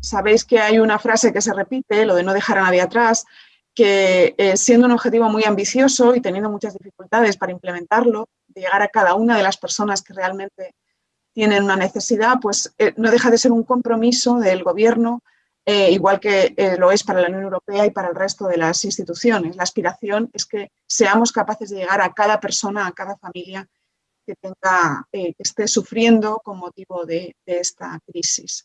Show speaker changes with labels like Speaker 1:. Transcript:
Speaker 1: Sabéis que hay una frase que se repite, lo de no dejar a nadie atrás, que eh, siendo un objetivo muy ambicioso y teniendo muchas dificultades para implementarlo, de llegar a cada una de las personas que realmente tienen una necesidad, pues eh, no deja de ser un compromiso del gobierno, eh, igual que lo es para la Unión Europea y para el resto de las instituciones. La aspiración es que seamos capaces de llegar a cada persona, a cada familia que, tenga, que esté sufriendo con motivo de esta crisis.